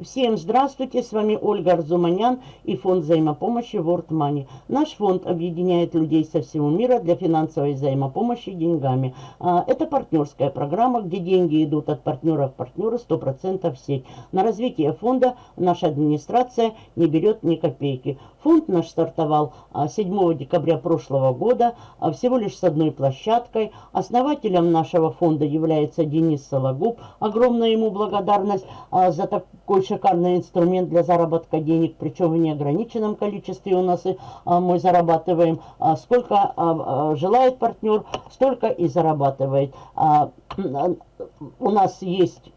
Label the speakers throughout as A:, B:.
A: Всем здравствуйте, с вами Ольга Арзуманян и фонд взаимопомощи World Money. Наш фонд объединяет людей со всего мира для финансовой взаимопомощи деньгами. А, это партнерская программа, где деньги идут от партнера к партнеру 100% в сеть. На развитие фонда наша администрация не берет ни копейки. Фонд наш стартовал 7 а, декабря прошлого года а, всего лишь с одной площадкой. Основателем нашего фонда является Денис Сологуб. Огромная ему благодарность за такой шикарный инструмент для заработка денег, причем в неограниченном количестве у нас а, мы зарабатываем. А, сколько а, а, желает партнер, столько и зарабатывает. А, у нас есть...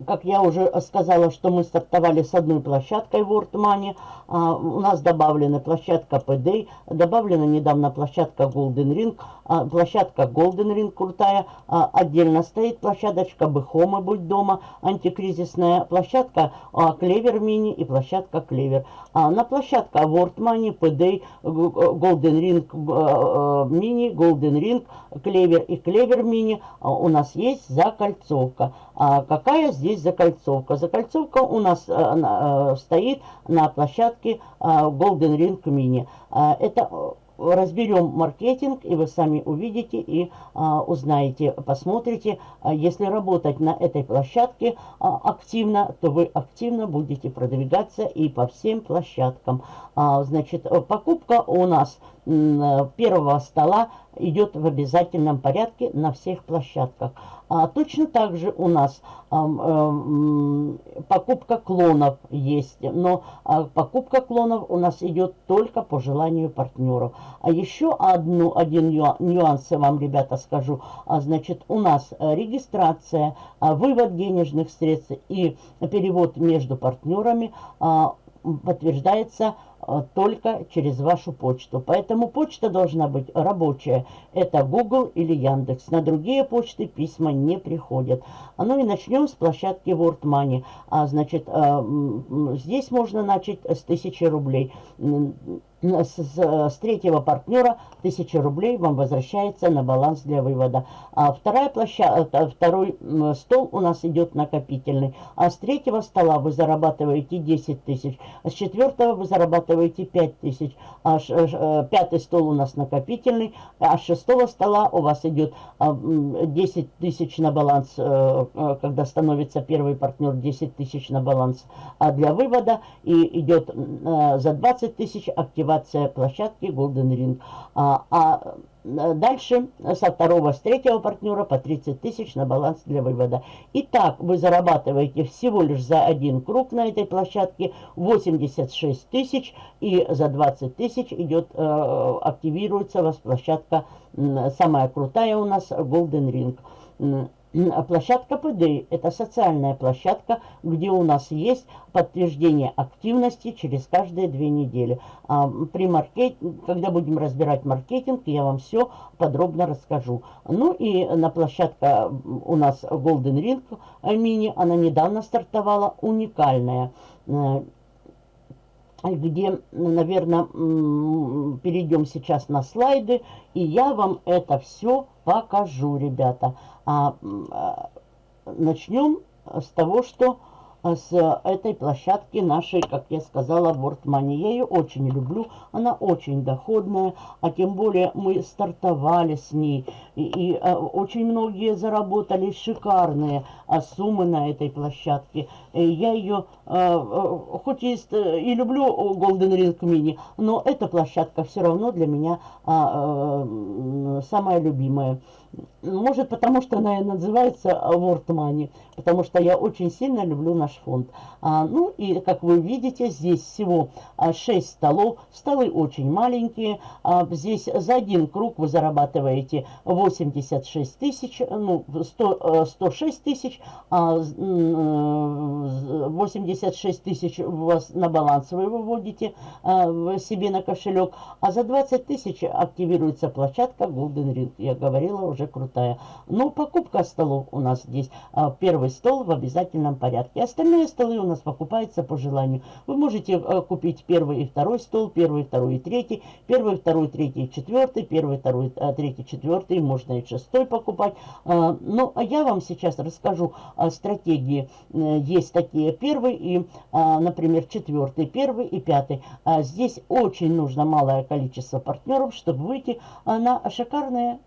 A: А, как я уже сказала, что мы стартовали с одной площадкой World Money. А, у нас добавлена площадка PD, добавлена недавно площадка Golden Ring, а, площадка Golden Ring крутая. А, отдельно стоит площадочка Бэхома Будь дома, антикризисная площадка а, Клевер Мини и площадка Клевер. А, на площадка World Money, PD, Golden Ring Mini, Golden Ring, Клевер и Клевер Мини а, у нас есть закольцовка. А какая здесь закольцовка? Закольцовка у нас а, а, стоит на площадке а, Golden Ring Mini. Это разберем маркетинг, и вы сами увидите и а, узнаете, посмотрите. Если работать на этой площадке а, активно, то вы активно будете продвигаться и по всем площадкам. А, значит, покупка у нас первого стола идет в обязательном порядке на всех площадках. А точно так же у нас а, а, покупка клонов есть, но а, покупка клонов у нас идет только по желанию партнеров. А еще одну, один нюанс я вам, ребята, скажу. А, значит, у нас регистрация, а, вывод денежных средств и перевод между партнерами а, подтверждается только через вашу почту. Поэтому почта должна быть рабочая. Это Google или Яндекс. На другие почты письма не приходят. А ну и начнем с площадки World Money. А, значит, а, здесь можно начать с 1000 рублей с, с третьего партнера 1000 рублей вам возвращается на баланс для вывода. А вторая площадка, э, второй стол у нас идет накопительный. А с третьего стола вы зарабатываете 10 тысяч. А с четвертого вы зарабатываете 5 тысяч. А ш, э, пятый стол у нас накопительный. А с шестого стола у вас идет 10 а, тысяч на баланс, э, когда становится первый партнер 10 тысяч на баланс а для вывода. И идет за 20 тысяч активация активация площадки Golden Ring. А, а дальше со второго, с третьего партнера по 30 тысяч на баланс для вывода. Итак, вы зарабатываете всего лишь за один круг на этой площадке 86 тысяч. И за 20 тысяч идет, э, активируется у вас площадка, самая крутая у нас Golden Ring. А площадка ПД – это социальная площадка, где у нас есть подтверждение активности через каждые две недели. А при маркет... Когда будем разбирать маркетинг, я вам все подробно расскажу. Ну и на площадка у нас Golden Ring Mini, она недавно стартовала, уникальная э, где, наверное, перейдем сейчас на слайды, и я вам это все покажу, ребята. А, а, начнем с того, что с этой площадки нашей, как я сказала, Money. Я ее очень люблю, она очень доходная, а тем более мы стартовали с ней. И, и а, очень многие заработали шикарные а, суммы на этой площадке. И я ее, а, а, хоть и, и люблю Golden Ring Mini, но эта площадка все равно для меня а, а, самая любимая. Может, потому что она и называется World Money, потому что я очень сильно люблю наш фонд. А, ну и, как вы видите, здесь всего 6 а, столов. Столы очень маленькие. А, здесь за один круг вы зарабатываете 86 тысяч, ну, 100, 106 э, тысяч, а 86 тысяч у вас на баланс вы выводите а, себе на кошелек, а за 20 тысяч активируется площадка Golden Ring. Я говорила уже крутая. Но покупка столов у нас здесь. А, первый стол в обязательном порядке. остальные столы у нас покупаются по желанию. Вы можете э, купить первый и второй стол, первый, второй и третий, первый, второй, третий четвертый, первый, второй, э, третий, четвертый, можно и шестой покупать. Э, ну, а я вам сейчас расскажу о стратегии. Э, есть такие первый и, э, например, четвертый, первый и пятый. А здесь очень нужно малое количество партнеров, чтобы выйти на шикарные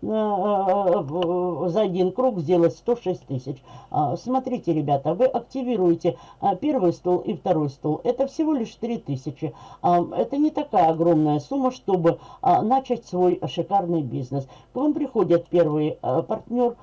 A: за один круг сделать 106 тысяч. Э, смотрите, ребята, вы активируете э, первый стол и второй стол. Это всего лишь 3000. Э, это не такая огромная сумма, чтобы начать свой шикарный бизнес. К вам приходит первый партнер,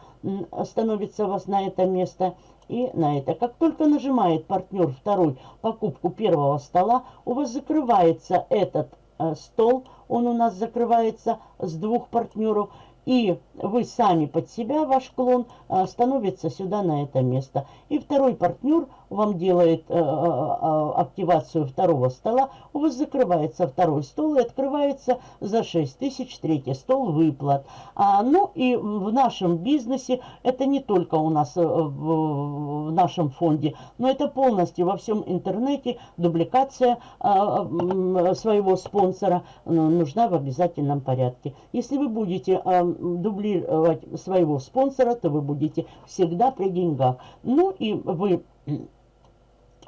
A: становится вас на это место и на это. Как только нажимает партнер второй покупку первого стола, у вас закрывается этот э, стол, он у нас закрывается с двух партнеров, и вы сами под себя, ваш клон, э, становится сюда на это место. И второй партнер вам делает э, э, активацию второго стола, у вас закрывается второй стол и открывается за 6 тысяч третий стол выплат. А, ну и в нашем бизнесе, это не только у нас в, в нашем фонде, но это полностью во всем интернете дубликация а, своего спонсора нужна в обязательном порядке. Если вы будете а, дублировать своего спонсора, то вы будете всегда при деньгах. Ну и вы,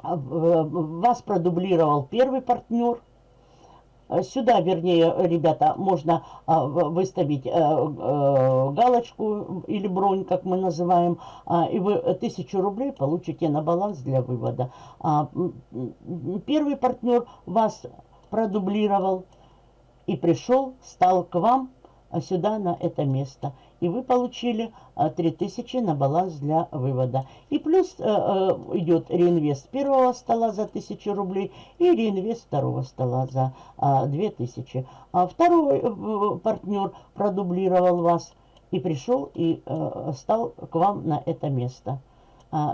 A: вас продублировал первый партнер. Сюда, вернее, ребята, можно а, выставить а, а, галочку или бронь, как мы называем, а, и вы тысячу рублей получите на баланс для вывода. А, первый партнер вас продублировал и пришел, стал к вам а сюда, на это место. И вы получили 3000 а, на баланс для вывода. И плюс э, э, идет реинвест первого стола за 1000 рублей и реинвест второго стола за 2000. А второй э, партнер продублировал вас и пришел и стал к вам на это место.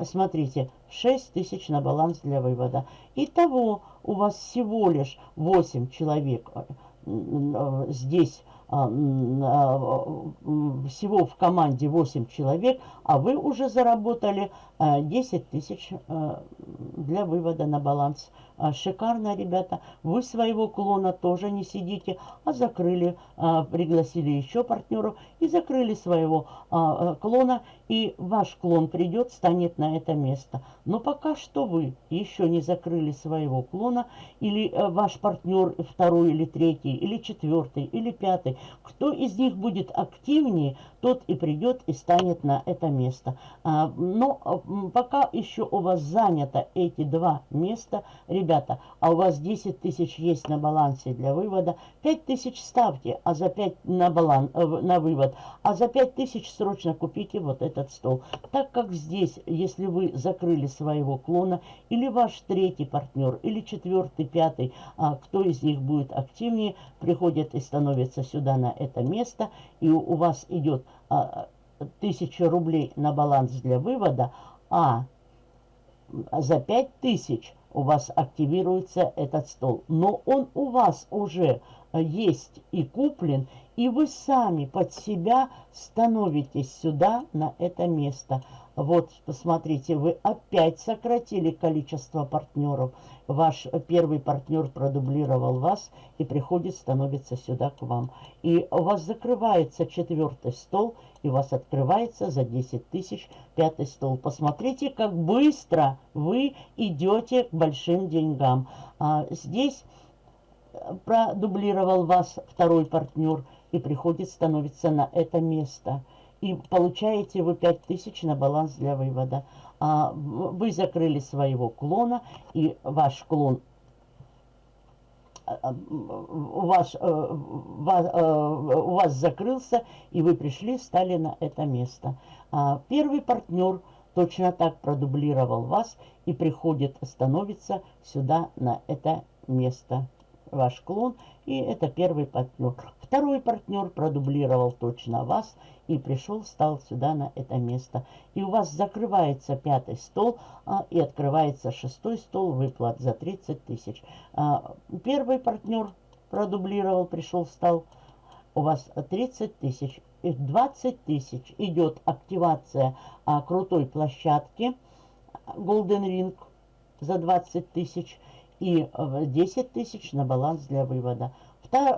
A: Смотрите, 6 тысяч на баланс для вывода. Итого у вас всего лишь 8 человек здесь а, а, всего в команде 8 человек, а вы уже заработали 10 а, тысяч для вывода на баланс. Шикарно, ребята. Вы своего клона тоже не сидите, а закрыли, пригласили еще партнеров и закрыли своего клона. И ваш клон придет, станет на это место. Но пока что вы еще не закрыли своего клона, или э, ваш партнер второй или третий, или четвертый, или пятый, кто из них будет активнее, тот и придет и станет на это место. А, но а, пока еще у вас занято эти два места, ребята, а у вас 10 тысяч есть на балансе для вывода, 5 тысяч ставьте, а за 5 на, баланс, э, на вывод, а за 5 тысяч срочно купите вот этот стол. Так как здесь, если вы закрыли своего клона, или ваш третий партнер, или четвертый, пятый, а, кто из них будет активнее, приходит и становится сюда на это место, и у вас идет а, тысяча рублей на баланс для вывода, а за пять тысяч у вас активируется этот стол. Но он у вас уже есть и куплен, и вы сами под себя становитесь сюда, на это место. Вот, посмотрите, вы опять сократили количество партнеров. Ваш первый партнер продублировал вас и приходит, становится сюда к вам. И у вас закрывается четвертый стол, и у вас открывается за 10 тысяч пятый стол. Посмотрите, как быстро вы идете к большим деньгам. А, здесь продублировал вас второй партнер и приходит, становится на это место. И получаете вы 5000 на баланс для вывода. А вы закрыли своего клона, и ваш клон а, у вас, э, вас, э, у вас закрылся, и вы пришли, стали на это место. А первый партнер точно так продублировал вас и приходит, становится сюда на это место ваш клон, и это первый партнер. Второй партнер продублировал точно вас и пришел, стал сюда на это место. И у вас закрывается пятый стол а, и открывается шестой стол выплат за 30 тысяч. А, первый партнер продублировал, пришел, стал. У вас 30 тысяч. И 20 тысяч идет активация а, крутой площадки Golden Ring за 20 тысяч и 10 тысяч на баланс для вывода.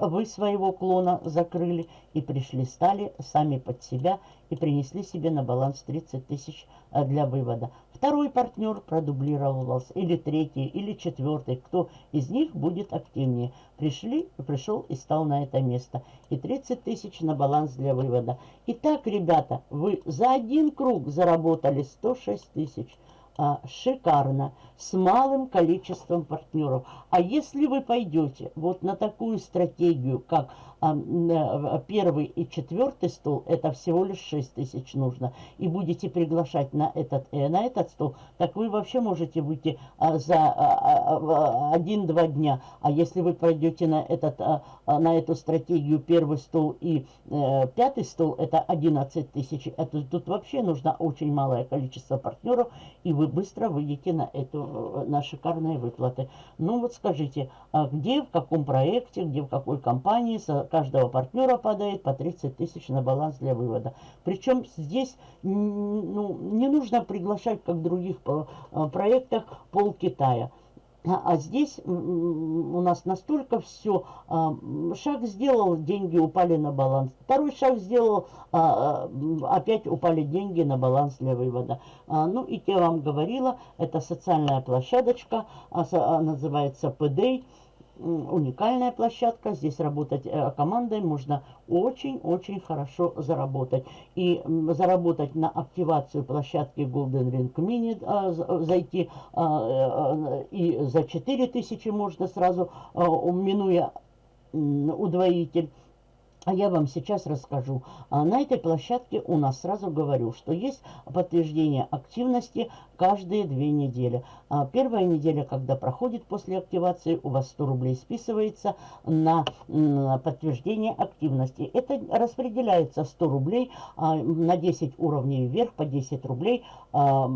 A: Вы своего клона закрыли и пришли, стали сами под себя и принесли себе на баланс 30 тысяч э, для вывода. Второй партнер продублировал вас, или третий, или четвертый, кто из них будет активнее. Пришли, пришел и стал на это место. И 30 тысяч на баланс для вывода. Итак, ребята, вы за один круг заработали 106 тысяч а, шикарно, с малым количеством партнеров. А если вы пойдете вот на такую стратегию, как а, э, первый и четвертый стол, это всего лишь 6 тысяч нужно, и будете приглашать на этот, э, на этот стол, так вы вообще можете выйти а, за а, один-два дня. А если вы пройдете на, этот, а, а, на эту стратегию первый стол и э, пятый стол, это 11 тысяч, это, тут вообще нужно очень малое количество партнеров, и вы быстро выйдете на, эту, на шикарные выплаты. Ну вот скажите, а где, в каком проекте, где, в какой компании каждого партнера падает по 30 тысяч на баланс для вывода. Причем здесь ну, не нужно приглашать, как в других э, проектах, пол Китая. А, а здесь у нас настолько все, а, шаг сделал, деньги упали на баланс. Второй шаг сделал, а, опять упали деньги на баланс для вывода. Ну и я вам говорила, это социальная площадочка, называется PDA уникальная площадка. Здесь работать э, командой можно очень-очень хорошо заработать. И заработать на активацию площадки Golden Ring Mini, зайти а, э, и за 4000 можно сразу, минуя удвоитель. А я вам сейчас расскажу. А на этой площадке у нас сразу говорю, что есть подтверждение активности каждые две недели. А первая неделя, когда проходит после активации, у вас 100 рублей списывается на, подтверждение активности. Это распределяется 100 рублей а, на 10 уровней вверх по 10 рублей а,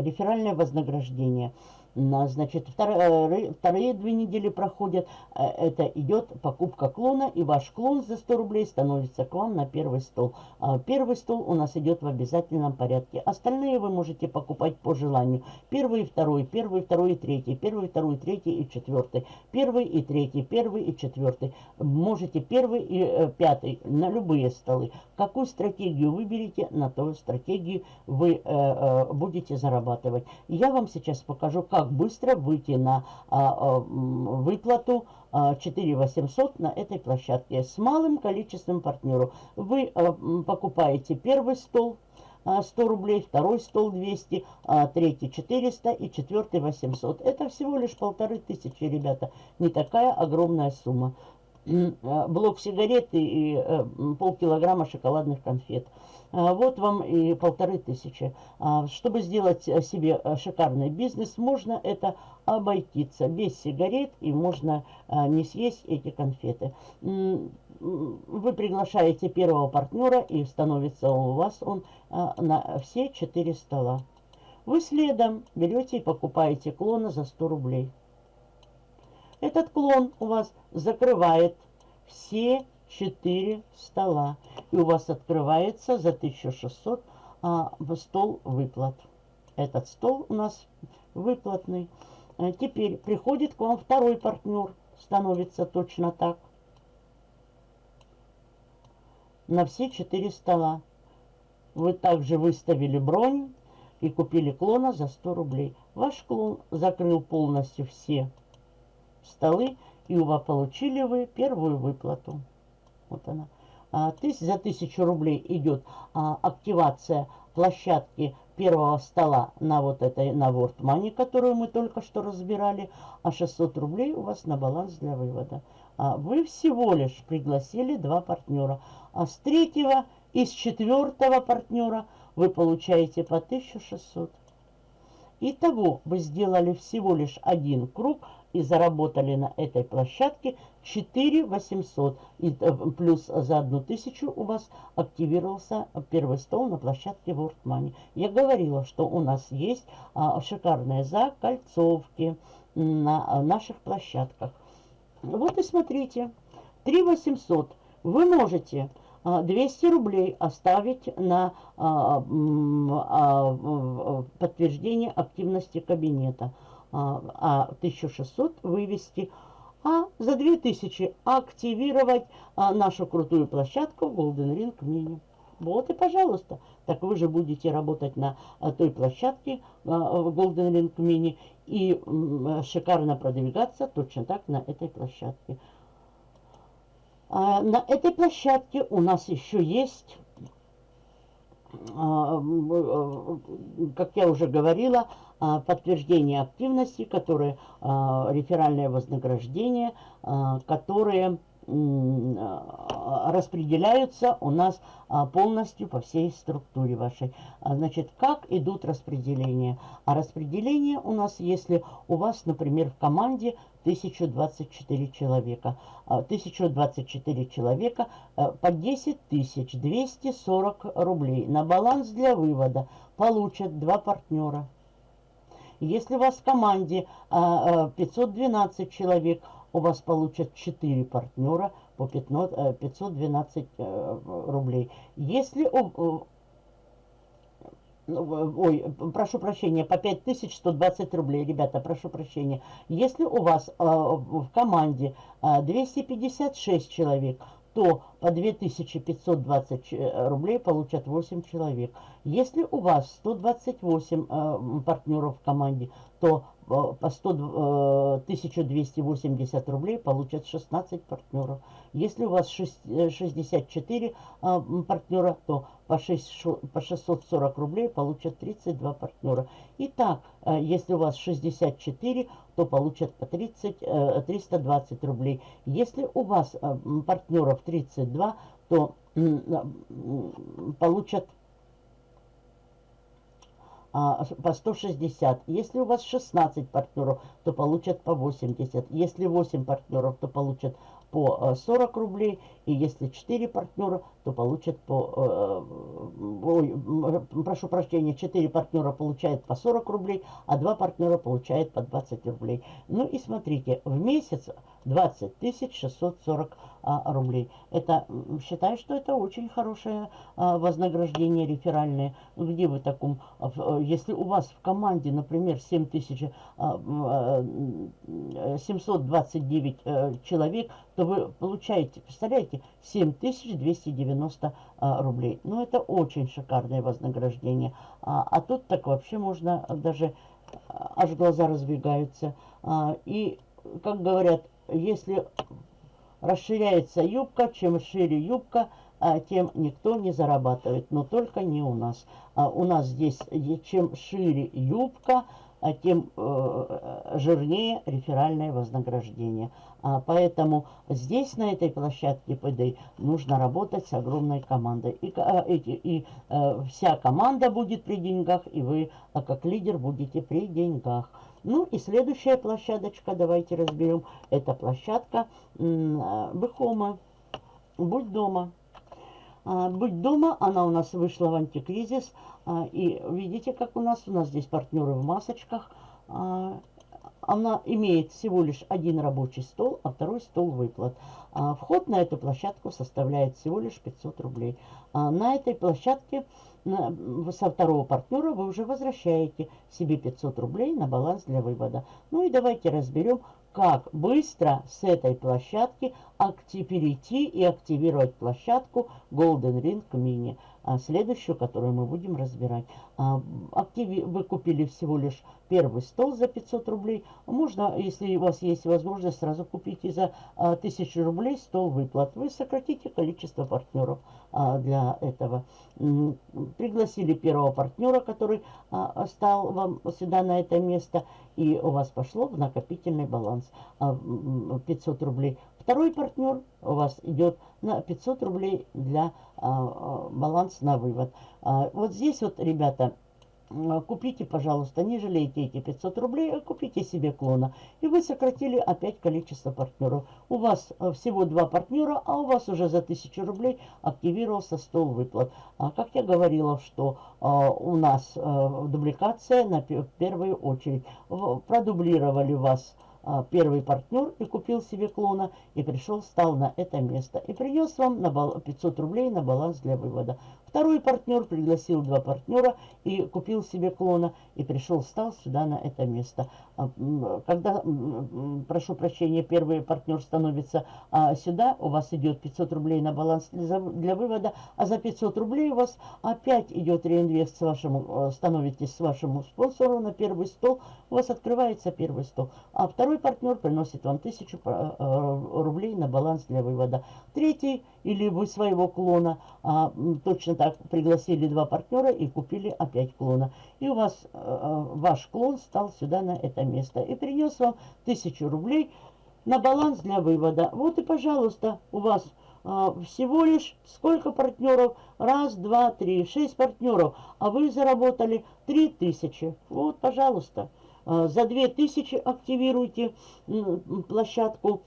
A: реферальное вознаграждение. Значит, вторые, вторые две недели проходят, э, это идет покупка клона, и ваш клон за 100 рублей становится к вам на первый стол. А первый стол у нас идет в обязательном порядке. Остальные вы можете покупать по желанию. Первый и второй, первый, второй и третий, первый, второй, третий и четвертый, первый и третий, первый и четвертый. Можете первый и э, пятый на любые столы. Какую стратегию выберете, на ту стратегию вы э, э, будете зарабатывать. Я вам сейчас покажу, как как быстро выйти на а, а, выплату а, 4800 на этой площадке с малым количеством партнеров. Вы а, покупаете первый стол, 100 рублей, второй стол 200, а третий 400 и четвертый 800. Это всего лишь полторы тысячи, ребята. Не такая огромная сумма. А, блок сигарет и э, полкилограмма шоколадных конфет. А, вот вам и полторы тысячи. А, чтобы сделать себе э, шикарный бизнес, можно это обойтиться без сигарет и можно не съесть эти конфеты. Вы приглашаете первого партнера и становится у вас он на все четыре стола. Вы следом берете и покупаете клона за 100 рублей. Этот клон у вас закрывает все четыре стола. И у вас открывается за 1600 а, стол выплат. Этот стол у нас выплатный. А теперь приходит к вам второй партнер. Становится точно так. На все четыре стола. Вы также выставили бронь и купили клона за 100 рублей. Ваш клон закрыл полностью все столы, и у вас получили вы первую выплату. Вот она. А, за тысячу рублей идет а, активация площадки первого стола на вот этой, на World Money, которую мы только что разбирали, а 600 рублей у вас на баланс для вывода. А, вы всего лишь пригласили два партнера. А с третьего и с четвертого партнера вы получаете по 1600. Итого вы сделали всего лишь один круг и заработали на этой площадке 4 800. И э, плюс за одну тысячу у вас активировался первый стол на площадке World Money. Я говорила, что у нас есть а, шикарные закольцовки на наших площадках. Вот и смотрите. 3 800 вы можете 200 рублей оставить на подтверждение активности кабинета, а 1600 вывести а за 2000 активировать а, нашу крутую площадку Golden Ring Mini. Вот и пожалуйста. Так вы же будете работать на а, той площадке а, Golden Ring Mini и а, шикарно продвигаться точно так на этой площадке. А, на этой площадке у нас еще есть а, как я уже говорила, а, подтверждение активности, которые а, реферальное вознаграждение, которые распределяются у нас полностью по всей структуре вашей. Значит, как идут распределения? А распределение у нас, если у вас, например, в команде 1024 человека. 1024 а, человека э, по 10 240 рублей на баланс для вывода получат два партнера. Если у вас в команде 512 а, а, человек, у вас получат 4 партнера по 512 э, рублей. Если ну, ой, прошу прощения, по 5120 рублей, ребята, прошу прощения. Если у вас э, в команде э, 256 человек, то по 2520 э, рублей получат 8 человек. Если у вас 128 э, партнеров в команде, то по 100, 1280 рублей получат 16 партнеров. Если у вас 64 партнера, то по, 6, по 640 рублей получат 32 партнера. Итак, если у вас 64, то получат по 30, 320 рублей. Если у вас партнеров 32, то получат по 160. Если у вас 16 партнеров, то получат по 80. Если 8 партнеров, то получат по 40 э, рублей. И если 4 партнера, то получат по... Э, прошу прощения, 4 партнера получают по 40 рублей, а 2 партнера получают по 20 рублей. Ну и смотрите, в месяц 20 640 а, рублей. Это, считаю, что это очень хорошее а, вознаграждение реферальное. Где вы таком, а, э, если у вас в команде, например, 7000, а, 729 а, человек, то вы получаете, представляете, 7290 а, рублей. Ну, это очень шикарное вознаграждение. А, а тут так вообще можно даже, а, аж глаза разбегаются. А, и, как говорят, если расширяется юбка, чем шире юбка, а, тем никто не зарабатывает. Но только не у нас. У нас здесь, чем шире юбка, тем э, жирнее реферальное вознаграждение. А, поэтому здесь, на этой площадке ПД, нужно работать с огромной командой. И, а, эти, и а, вся команда будет при деньгах, и вы, а, как лидер, будете при деньгах. Ну и следующая площадочка, давайте разберем. Это площадка Бехома. Будь дома. Быть дома, она у нас вышла в антикризис. А, и видите, как у нас, у нас здесь партнеры в масочках. А, она имеет всего лишь один рабочий стол, а второй стол выплат. А, вход на эту площадку составляет всего лишь 500 рублей. На этой площадке со второго партнера вы уже возвращаете себе 500 рублей на баланс для вывода. Ну и давайте разберем, как быстро с этой площадки перейти и активировать площадку Golden Ring Mini а следующую, которую мы будем разбирать. А, активи... Вы купили всего лишь первый стол за 500 рублей. Можно, если у вас есть возможность, сразу купить и за а, 1000 рублей стол выплат. Вы сократите количество партнеров а, для этого. Пригласили первого партнера, который а, стал вам сюда на это место, и у вас пошло в накопительный баланс а, 500 рублей. Второй партнер у вас идет на 500 рублей для а, а, баланс на вывод. А, вот здесь вот, ребята, купите, пожалуйста, не жалейте эти 500 рублей, а купите себе клона. И вы сократили опять количество партнеров. У вас а, всего два партнера, а у вас уже за 1000 рублей активировался стол выплат. А, как я говорила, что а, у нас а, дубликация на в первую очередь. Продублировали вас первый партнер и купил себе клона, и пришел, встал на это место, и принес вам на 500 рублей на баланс для вывода. Второй партнер пригласил два партнера и купил себе клона, и пришел, встал сюда на это место. А, когда, прошу прощения, первый партнер становится а, сюда, у вас идет 500 рублей на баланс для, вывода, а за 500 рублей у вас опять идет реинвест с вашему, становитесь с вашему спонсору на первый стол, у вас открывается первый стол. А второй партнер приносит вам 1000 а, рублей на баланс для вывода. Третий или вы своего клона а, точно так пригласили два партнера и купили опять клона. И у вас а, ваш клон стал сюда на это место и принес вам тысячу рублей на баланс для вывода. Вот и, пожалуйста, у вас а, всего лишь сколько партнеров? Раз, два, три, шесть партнеров. А вы заработали три тысячи. Вот, пожалуйста. А, за две тысячи активируйте площадку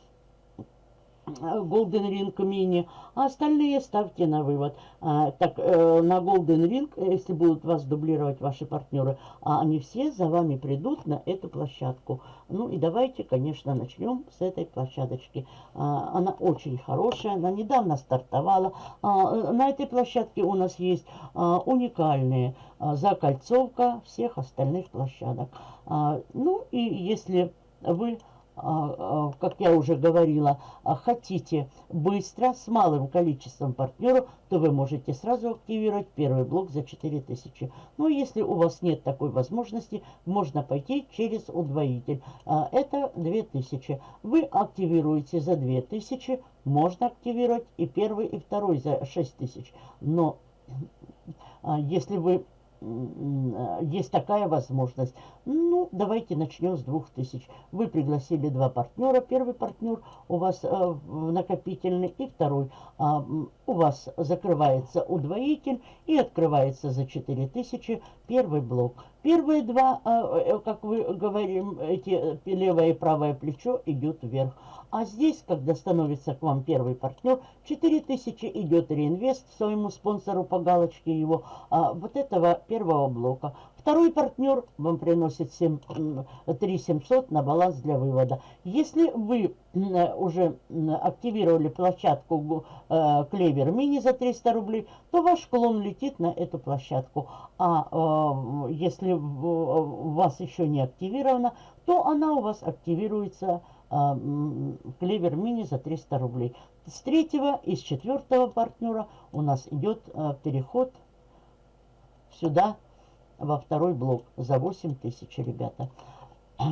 A: Golden Ring Mini, а остальные ставьте на вывод. А, так, э, на Golden Ring, если будут вас дублировать ваши партнеры, а они все за вами придут на эту площадку. Ну и давайте, конечно, начнем с этой площадочки. А, она очень хорошая, она недавно стартовала. А, на этой площадке у нас есть а, уникальные а, закольцовка всех остальных площадок. А, ну и если вы как я уже говорила, а, хотите быстро, с малым количеством партнеров, то вы можете сразу активировать первый блок за 4000. Но если у вас нет такой возможности, можно пойти через удвоитель. Это 2000. Вы активируете за 2000, можно активировать и первый, и второй за 6000. Но если вы есть такая возможность. Ну, давайте начнем с 2000. Вы пригласили два партнера. Первый партнер у вас э, накопительный и второй. А, у вас закрывается удвоитель и открывается за 4000 первый блок. Первые два, а, э, как вы говорим, эти левое и правое плечо идет вверх. А здесь, когда становится к вам первый партнер, 4000 идет реинвест своему спонсору по галочке его, а, вот этого первого блока. Второй партнер вам приносит 7, 3700 на баланс для вывода. Если вы уже активировали площадку э, Клевер Мини за 300 рублей, то ваш клон летит на эту площадку. А э, если у вас еще не активирована, то она у вас активируется клевер мини за 300 рублей. С третьего и с четвертого партнера у нас идет а, переход сюда, во второй блок, за 8 тысяч, ребята.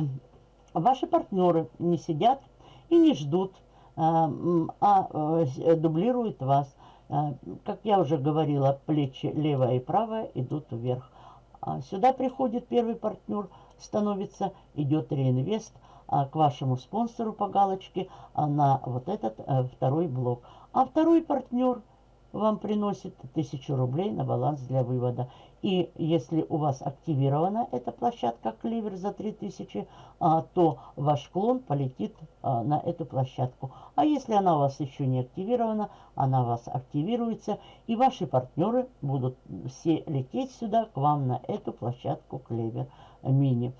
A: Ваши партнеры не сидят и не ждут, а, а дублируют вас. Как я уже говорила, плечи левая и правая идут вверх. Сюда приходит первый партнер, становится, идет реинвест – а, к вашему спонсору по галочке а, на вот этот а, второй блок. А второй партнер вам приносит 1000 рублей на баланс для вывода. И если у вас активирована эта площадка Кливер за 3000, а, то ваш клон полетит а, на эту площадку. А если она у вас еще не активирована, она у вас активируется. И ваши партнеры будут все лететь сюда к вам на эту площадку Клевер Мини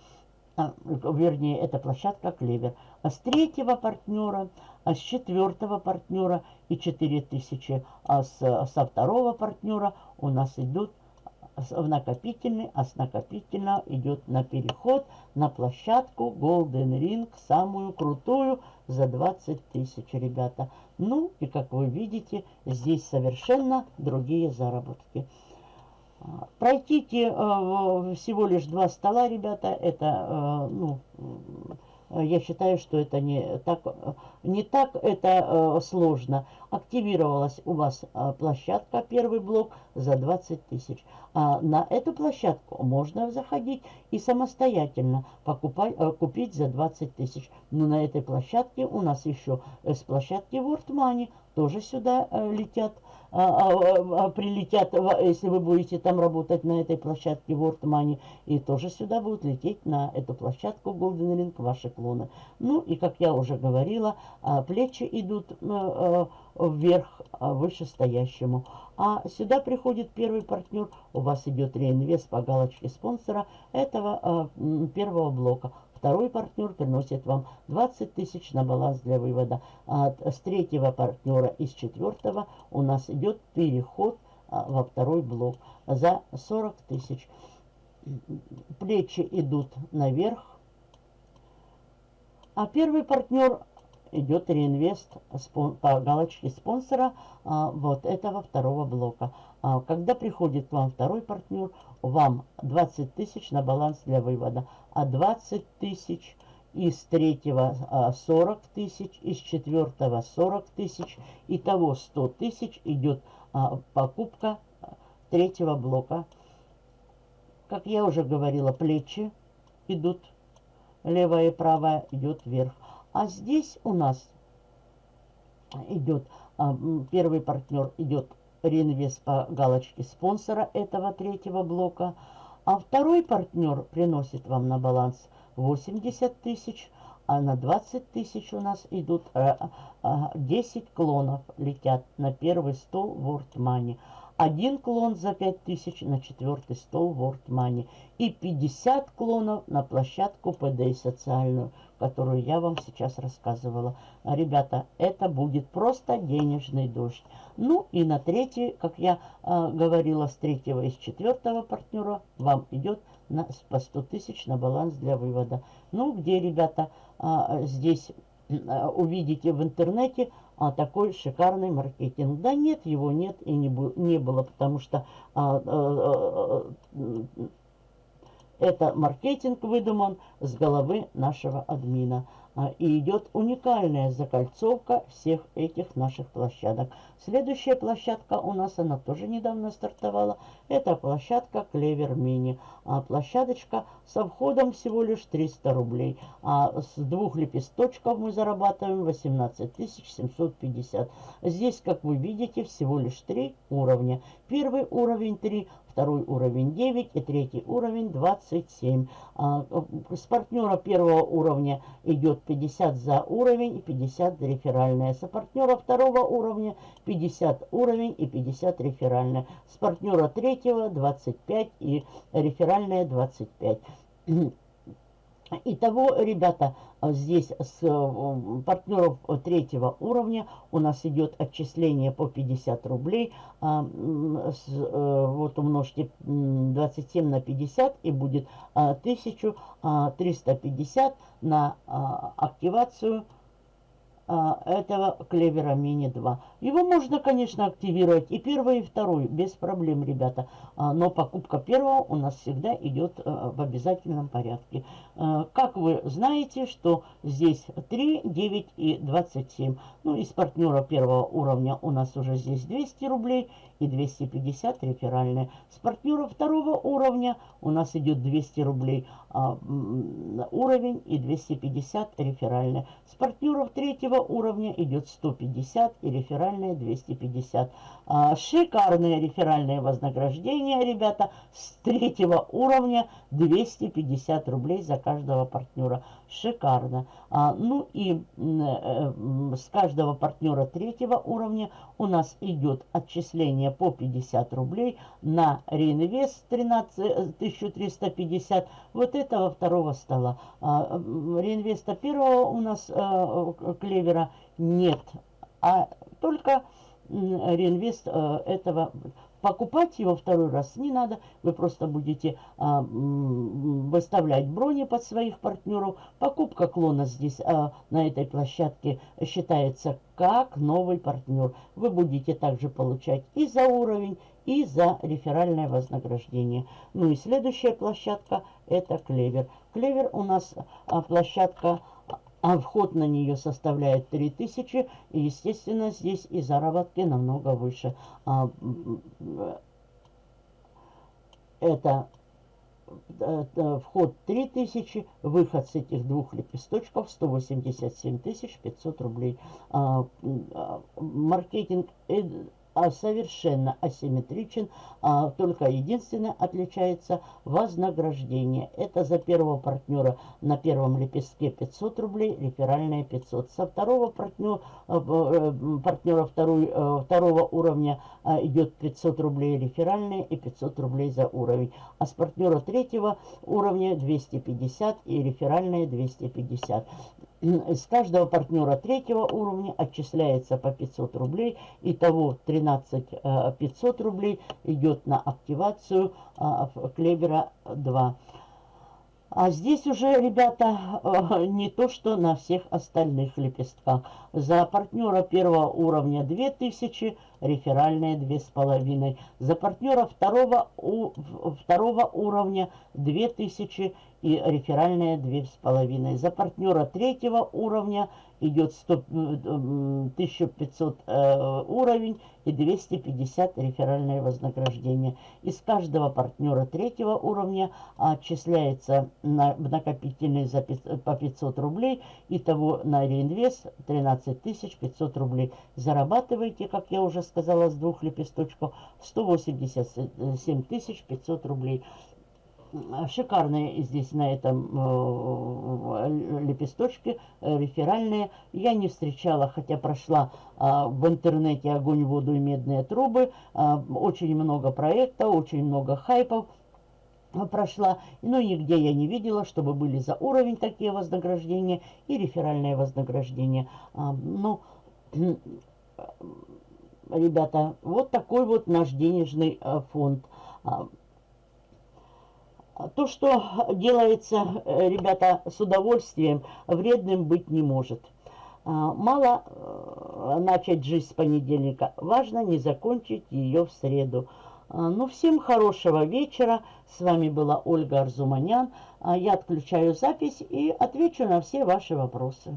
A: а, вернее, это площадка Клевер. А с третьего партнера, а с четвертого партнера и 4000, а с, со второго партнера у нас идут в накопительный, а с накопительного идет на переход на площадку Golden Ring, самую крутую, за 20 тысяч, ребята. Ну, и как вы видите, здесь совершенно другие заработки. Пройдите э, всего лишь два стола, ребята, это, э, ну, я считаю, что это не так, не так это сложно. Активировалась у вас площадка, первый блок, за 20 тысяч. А на эту площадку можно заходить и самостоятельно покупать, купить за 20 тысяч. Но на этой площадке у нас еще с площадки World Money тоже сюда летят прилетят, если вы будете там работать на этой площадке World Money, и тоже сюда будут лететь на эту площадку Golden Ring ваши клоны. Ну и, как я уже говорила, а, плечи идут а, вверх а, вышестоящему. А сюда приходит первый партнер, у вас идет реинвест по галочке спонсора этого а, первого блока. Второй партнер приносит вам 20 тысяч на баланс для вывода. А с третьего партнера и с четвертого у нас идет переход а, во второй блок за 40 тысяч. Плечи идут наверх. А первый партнер идет реинвест по галочке спонсора а, вот этого второго блока. А, когда приходит к вам второй партнер, вам 20 тысяч на баланс для вывода, а 20 тысяч из третьего 40 а, тысяч, из четвертого 40 тысяч, итого 100 тысяч идет а, покупка третьего блока. Как я уже говорила, плечи идут, левая и правая идет вверх. А здесь у нас идет, первый партнер идет реинвест по галочке спонсора этого третьего блока. А второй партнер приносит вам на баланс 80 тысяч, а на 20 тысяч у нас идут 10 э, клонов летят на первый стол World Money. Один клон за 5000 на четвертый стол World Money. И 50 клонов на площадку PD социальную которую я вам сейчас рассказывала. Ребята, это будет просто денежный дождь. Ну и на третий, как я э, говорила, с третьего и с четвертого партнера вам идет на, по 100 тысяч на баланс для вывода. Ну, где, ребята, э, здесь э, увидите в интернете а, такой шикарный маркетинг. Да нет, его нет и не, не было, потому что а, а, а, это маркетинг выдуман с головы нашего админа. А, и идет уникальная закольцовка всех этих наших площадок. Следующая площадка у нас, она тоже недавно стартовала. Это площадка Клевер Мини. А площадочка со входом всего лишь 300 рублей. А с двух лепесточков мы зарабатываем 18 750. Здесь, как вы видите, всего лишь три уровня. Первый уровень 3, второй уровень 9 и третий уровень 27. А, с партнера первого уровня идет 50 за уровень и 50 за реферальная. С партнера второго уровня 50 уровень и 50 реферальная. С партнера третьего 25 и реферальная 25. Итого, ребята, здесь с э, партнеров третьего уровня у нас идет отчисление по 50 рублей. А, э, вот умножьте 27 на 50 и будет 1350 а, на а, активацию а, этого клевера мини 2. Его можно, конечно, активировать и первый, и второй, без проблем, ребята. А, но покупка первого у нас всегда идет а, в обязательном порядке. Как вы знаете, что здесь 3, 9 и 27. Ну, из партнера первого уровня у нас уже здесь 200 рублей и 250 реферальные. С партнера второго уровня у нас идет 200 рублей уровень и 250 реферальные. С партнеров третьего уровня идет 150 и реферальное 250. А, шикарное реферальное вознаграждение, ребята, с третьего уровня 250 рублей за каждого партнера. Шикарно. А, ну и э, с каждого партнера третьего уровня у нас идет отчисление по 50 рублей на реинвест 13 1350 вот этого второго стола. А, реинвеста первого у нас а, клевера нет, а только реинвест а, этого Покупать его второй раз не надо. Вы просто будете а, выставлять брони под своих партнеров. Покупка клона здесь а, на этой площадке считается как новый партнер. Вы будете также получать и за уровень, и за реферальное вознаграждение. Ну и следующая площадка это Клевер. Клевер у нас а, площадка а вход на нее составляет 3000, и, естественно, здесь и заработки намного выше. А, это э, вход 3000, выход с этих двух лепесточков 187 500 рублей. А, маркетинг а, совершенно асимметричен, а, только единственное отличается вознаграждение. Это за первого партнера на первом лепестке 500 рублей, реферальные 500. Со второго партнера, э, партнера второй, э, второго уровня идет 500 рублей реферальные и 500 рублей за уровень. А с партнера третьего уровня 250 и реферальные 250. С каждого партнера третьего уровня отчисляется по 500 рублей. Итого 13 500 э, рублей идет на активацию э, Клевера 2. А здесь уже, ребята, э, не то, что на всех остальных лепестках. За партнера первого уровня 2000, реферальные 2500. За партнера второго, у, второго уровня 2000 и реферальные 2500. За партнера третьего уровня идет 100, 1500 э, уровень и 250 реферальное вознаграждение. Из каждого партнера третьего уровня отчисляется на накопительный за 500, по 500 рублей. Итого на реинвест 13 500 рублей. Зарабатываете, как я уже сказала, с двух лепесточков 187 500 рублей шикарные здесь на этом э, лепесточке, э, реферальные. Я не встречала, хотя прошла э, в интернете огонь, воду и медные трубы. Э, очень много проектов, очень много хайпов прошла, но нигде я не видела, чтобы были за уровень такие вознаграждения и реферальные вознаграждения. А, ну, ребята, вот такой вот наш денежный а, фонд. А, то, что делается, э, ребята, с удовольствием, вредным быть не может. А, мало э, начать жизнь с понедельника, важно не закончить ее в среду. А, ну, всем хорошего вечера. С вами была Ольга Арзуманян. А, я отключаю запись и отвечу на все ваши вопросы.